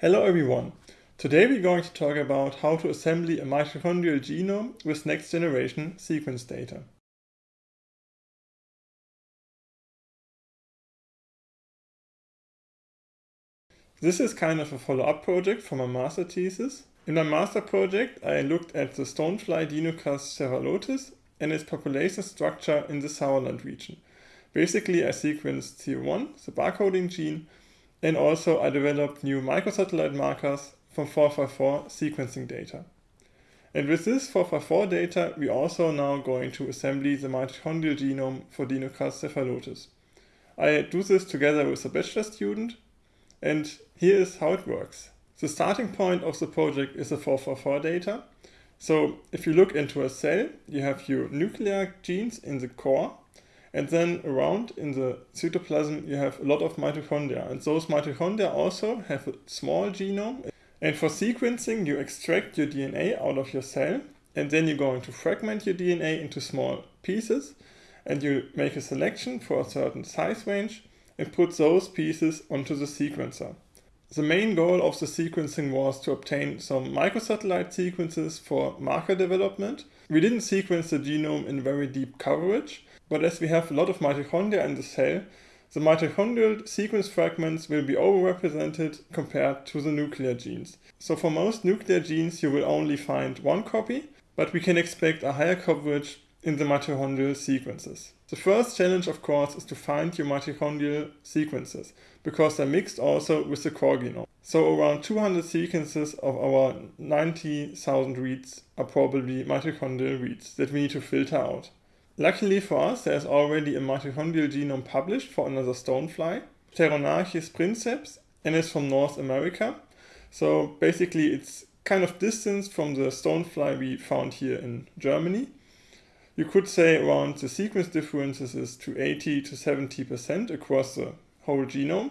Hello everyone. Today we're going to talk about how to assemble a mitochondrial genome with next generation sequence data. This is kind of a follow-up project from my master thesis. In my master project I looked at the stonefly Dinocras cephalotes and its population structure in the Sauerland region. Basically I sequenced CO1, the barcoding gene, and also I developed new microsatellite markers from 454 sequencing data. And with this 454 data, we also now going to assemble the mitochondrial genome for Dinocras cephalotes. I do this together with a bachelor student, and here is how it works. The starting point of the project is the 454 data. So if you look into a cell, you have your nuclear genes in the core, and then around in the cytoplasm, you have a lot of mitochondria. And those mitochondria also have a small genome. And for sequencing, you extract your DNA out of your cell. And then you're going to fragment your DNA into small pieces. And you make a selection for a certain size range and put those pieces onto the sequencer. The main goal of the sequencing was to obtain some microsatellite sequences for marker development. We didn't sequence the genome in very deep coverage, but as we have a lot of mitochondria in the cell, the mitochondrial sequence fragments will be overrepresented compared to the nuclear genes. So for most nuclear genes you will only find one copy, but we can expect a higher coverage in the mitochondrial sequences. The first challenge of course is to find your mitochondrial sequences, because they're mixed also with the core genome. So around 200 sequences of our 90,000 reads are probably mitochondrial reads that we need to filter out. Luckily for us, there is already a mitochondrial genome published for another stonefly, Pteronarcys princeps, and it's from North America. So basically it's kind of distance from the stonefly we found here in Germany. You could say around the sequence differences is to 80 to 70% across the whole genome,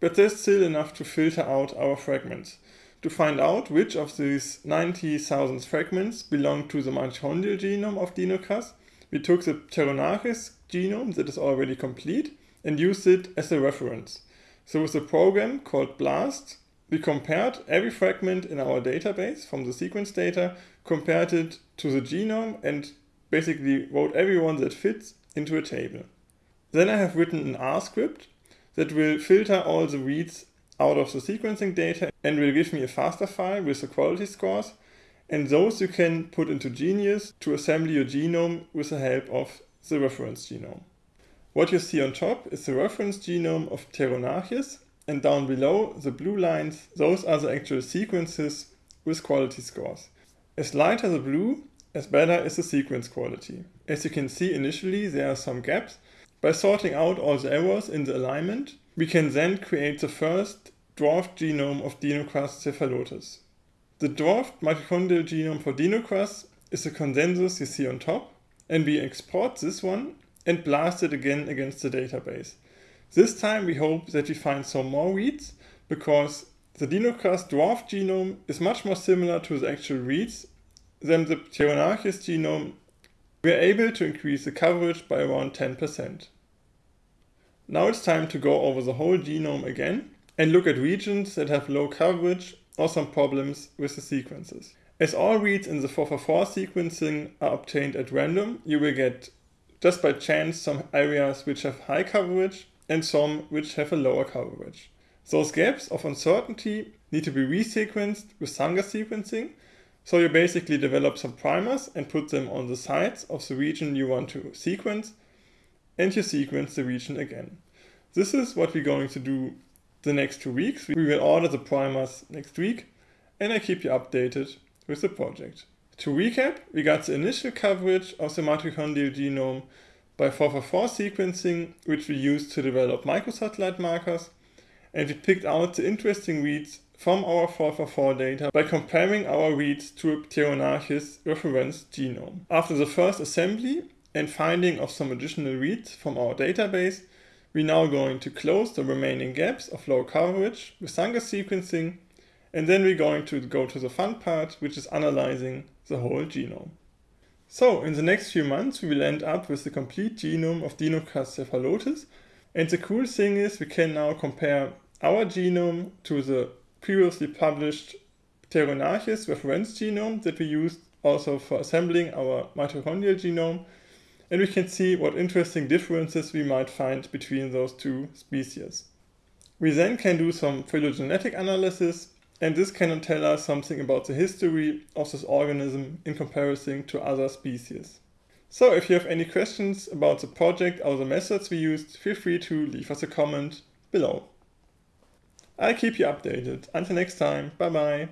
but there's still enough to filter out our fragments. To find out which of these 90,000 fragments belong to the mitochondrial genome of Dinocras, we took the Pteronarcys genome that is already complete and used it as a reference. So with a program called BLAST, we compared every fragment in our database from the sequence data, compared it to the genome and basically wrote everyone that fits into a table. Then I have written an R script that will filter all the reads out of the sequencing data and will give me a FASTA file with the quality scores and those you can put into Geneious to assemble your genome with the help of the reference genome. What you see on top is the reference genome of Pteronarcys, and down below, the blue lines, those are the actual sequences with quality scores. As lighter the blue, as better is the sequence quality. As you can see initially, there are some gaps. By sorting out all the errors in the alignment, we can then create the first draft genome of Dinocras cephalotes. The dwarfed mitochondrial genome for Dinocras is the consensus you see on top, and we export this one and blast it again against the database. This time we hope that we find some more reads, because the Dinocras draft genome is much more similar to the actual reads than the Pteronarcys genome. We are able to increase the coverage by around 10%. Now it's time to go over the whole genome again and look at regions that have low coverage or some problems with the sequences. As all reads in the 454 sequencing are obtained at random, you will get just by chance some areas which have high coverage and some which have a lower coverage. Those gaps of uncertainty need to be resequenced with Sanger sequencing, so you basically develop some primers and put them on the sides of the region you want to sequence, and you sequence the region again. This is what we're going to do the next two weeks. We will order the primers next week and I keep you updated with the project. To recap, we got the initial coverage of the mitochondrial genome by 454 sequencing, which we used to develop microsatellite markers, and we picked out the interesting reads from our 454 data by comparing our reads to a Pteronarcys reference genome. After the first assembly and finding of some additional reads from our database, we're now going to close the remaining gaps of low coverage with Sanger sequencing, and then we're going to go to the fun part, which is analyzing the whole genome. So, in the next few months, we will end up with the complete genome of Dinocras cephalotes, and the cool thing is we can now compare our genome to the previously published Pteronarcys reference genome that we used also for assembling our mitochondrial genome. And we can see what interesting differences we might find between those two species. We then can do some phylogenetic analysis, and this can tell us something about the history of this organism in comparison to other species. So if you have any questions about the project or the methods we used, feel free to leave us a comment below. I'll keep you updated. Until next time, bye bye.